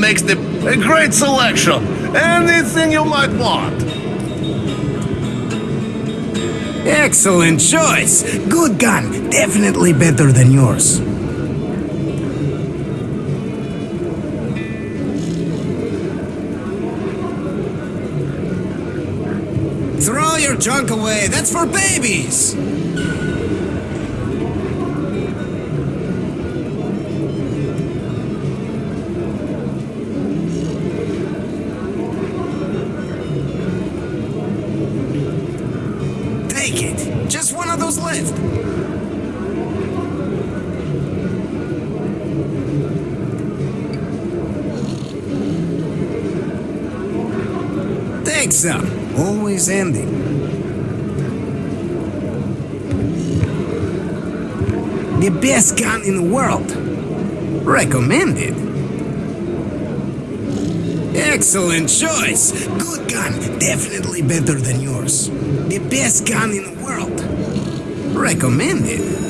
makes the, a great selection. Anything you might want. Excellent choice. Good gun. Definitely better than yours. Throw your junk away. That's for babies. Some. Always ending. The best gun in the world. Recommended. Excellent choice. Good gun. Definitely better than yours. The best gun in the world. Recommended.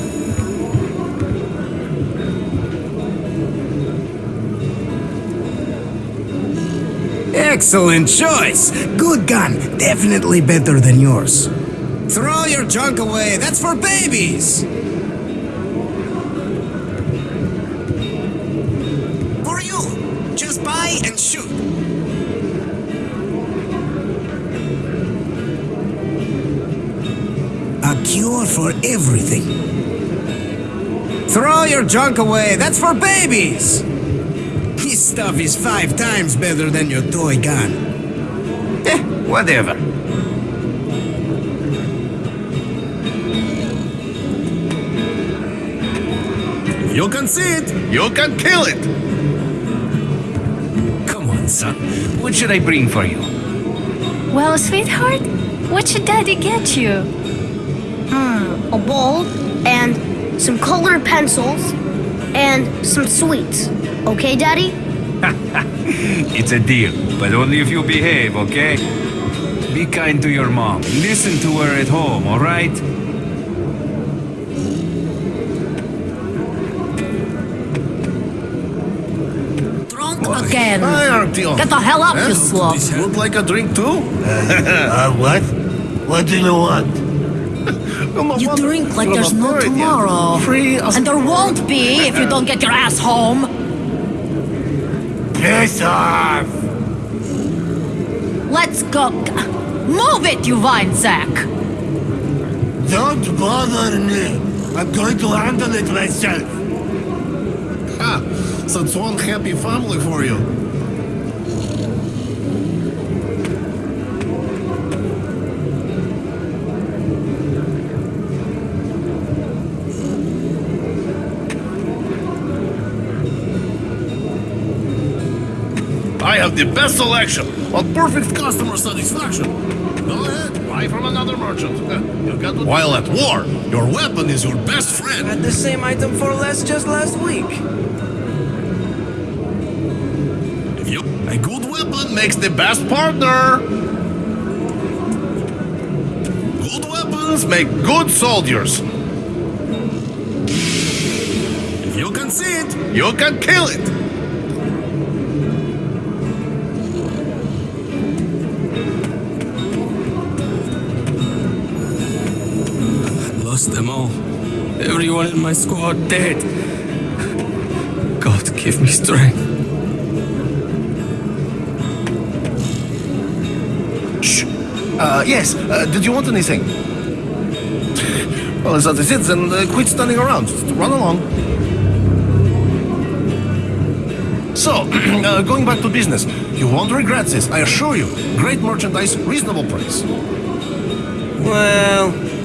Excellent choice. Good gun. Definitely better than yours. Throw your junk away. That's for babies. For you. Just buy and shoot. A cure for everything. Throw your junk away. That's for babies. This stuff is five times better than your toy gun. Eh, whatever. You can see it. You can kill it. Come on, son. What should I bring for you? Well, sweetheart, what should Daddy get you? Hmm, a bowl and some colored pencils and some sweets. Okay, Daddy? It's a deal, but only if you behave, okay? Be kind to your mom. Listen to her at home, alright? Drunk again. Hi, Artyom. Get the hell up, Eh? you slob. Would like a drink too? Uh, what? What do you want? You drink like there's no tomorrow. Free And there won't be if you don't get your ass home. Piss off! Let's go. Move it, you wine sack. Don't bother me. I'm going to handle it myself. Ha! Such one happy family for you. Have the best selection on perfect customer satisfaction. Go ahead, buy from another merchant. Uh, you got what- While at war, your weapon is your best friend. Had the same item for less just last week. You, a good weapon makes the best partner. Good weapons make good soldiers. If you can see it, you can kill it. Lost them all. Everyone in my squad dead. God, give me strength. Shh. Uh, yes. Uh, did you want anything? Well, as I said, then uh, quit standing around. Just run along. So, uh, going back to business, you won't regret this, I assure you. Great merchandise, reasonable price. Well,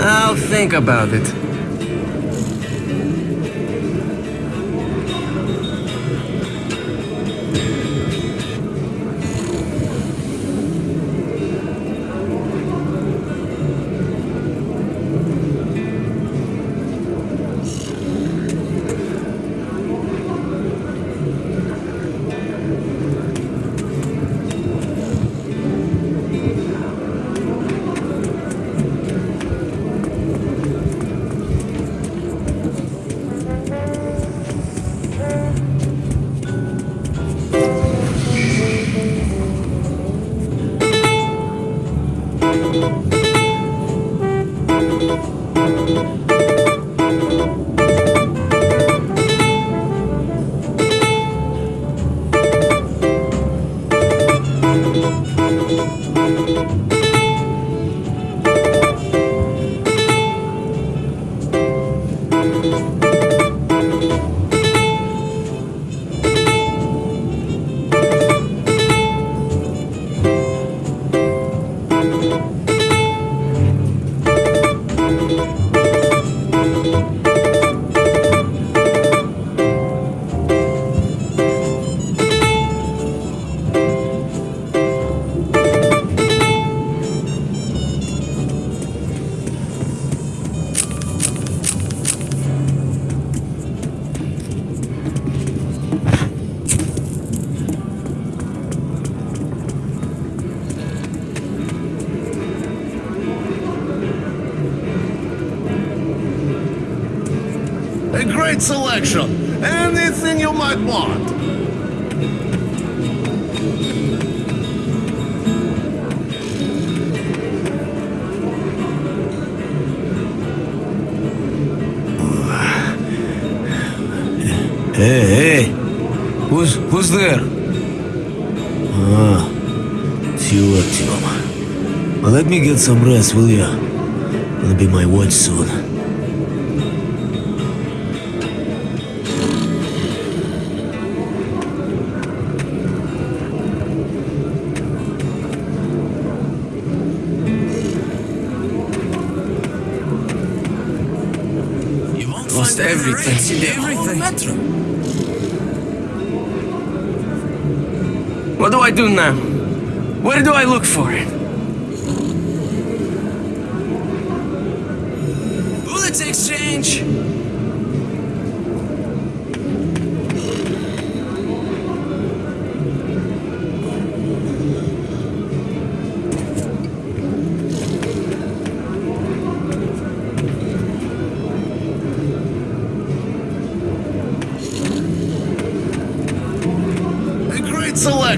I'll think about it. Música great selection. Anything you might want. Hey, hey. Who's who's there? Ah, it's you, let me get some rest, will ya? Gonna be my watch soon. Everything. Everything. What do I do now? Where do I look for it? Bullets exchange.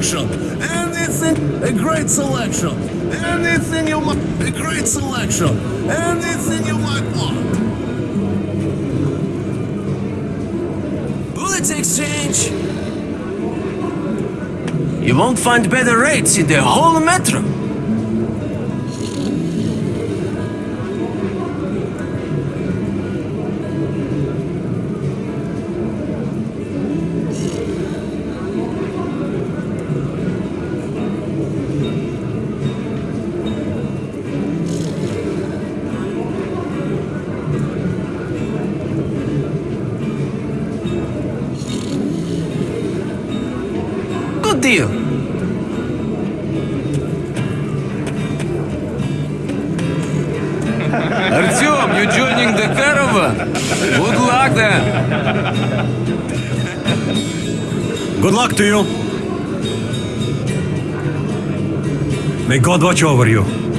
Selection. Anything. A great selection. Anything you might. A great selection. Anything you might oh. want. Bullets exchange. You won't find better rates in the whole metro. Good deal. Artyom, you joining the caravan? Good luck then. Good luck to you. May God watch over you.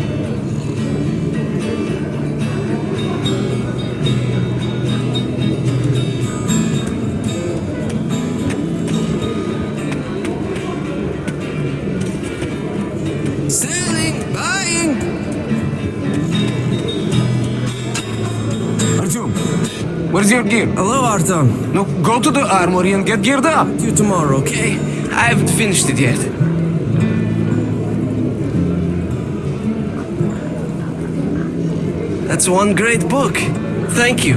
Gear? Hello, Artyom. No, go to the armory and get geared up. See you tomorrow, okay? I haven't finished it yet. That's one great book. Thank you.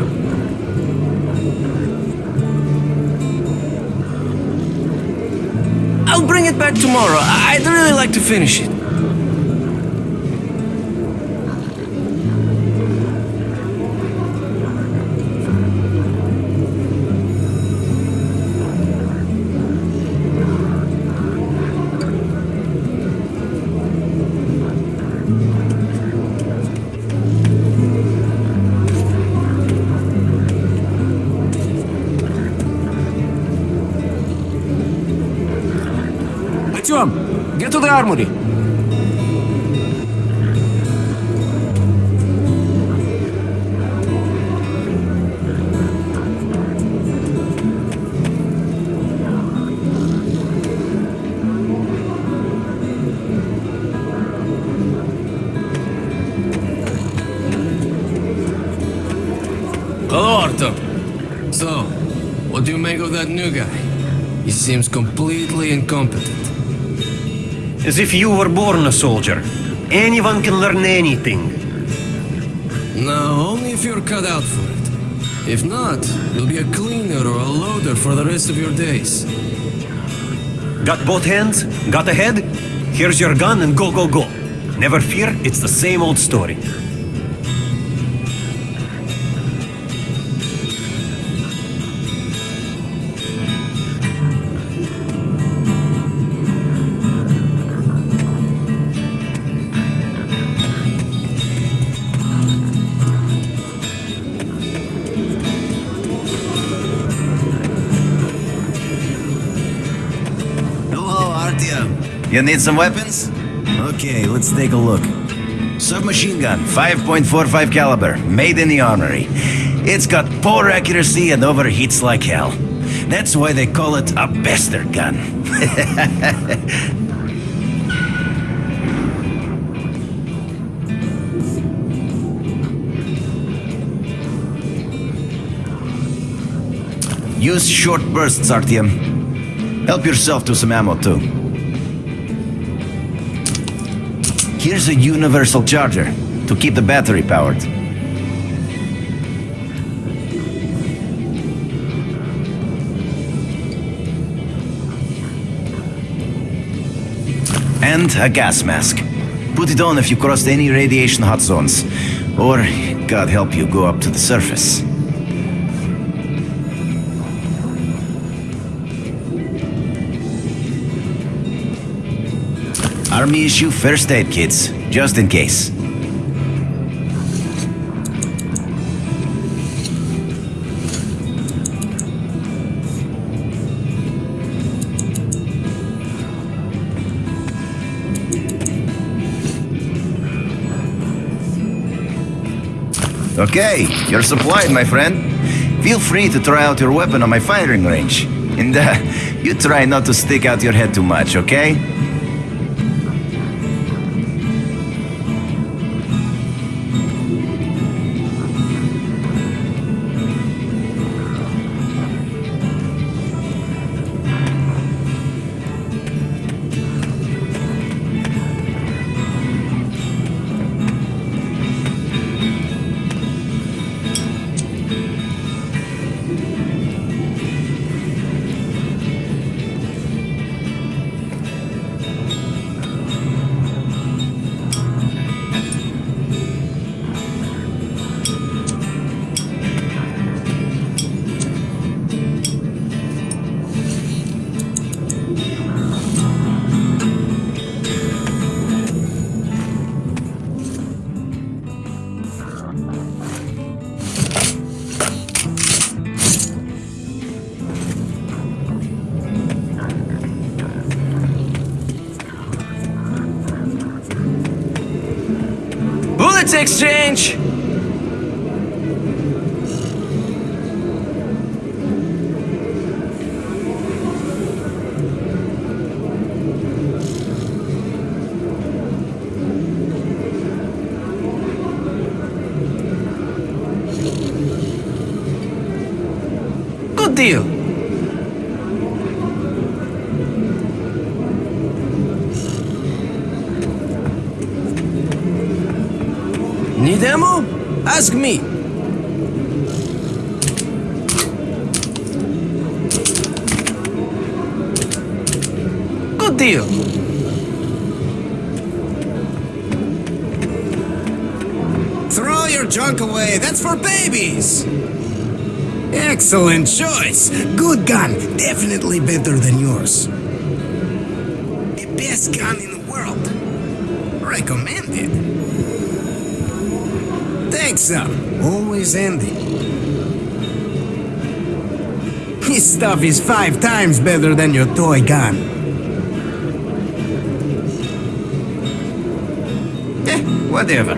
I'll bring it back tomorrow. I'd really like to finish it. Get to the armory. Hello, Artyom. So, what do you make of that new guy? He seems completely incompetent. As if you were born a soldier. Anyone can learn anything. No, only if you're cut out for it. If not, you'll be a cleaner or a loader for the rest of your days. Got both hands? Got a head? Here's your gun and go, go, go. Never fear, it's the same old story. You need some weapons? Okay, let's take a look. Submachine gun, 5.45 caliber, made in the armory. It's got poor accuracy and overheats like hell. That's why they call it a bastard gun. Use short bursts, Artyom. Help yourself to some ammo, too. Here's a universal charger to keep the battery powered. And a gas mask. Put it on if you crossed any radiation hot zones. Or, God help you, go up to the surface. Army issue first aid kits, just in case. Okay, you're supplied, my friend. Feel free to try out your weapon on my firing range. And uh, you try not to stick out your head too much, okay? Bullets exchange! Good deal. Need ammo? Ask me. Good deal. Throw your junk away. That's for babies. Excellent choice. Good gun. Definitely better than yours. The best gun in the world. Recommended. Thanks, sir. Always handy. This stuff is five times better than your toy gun. Eh, whatever.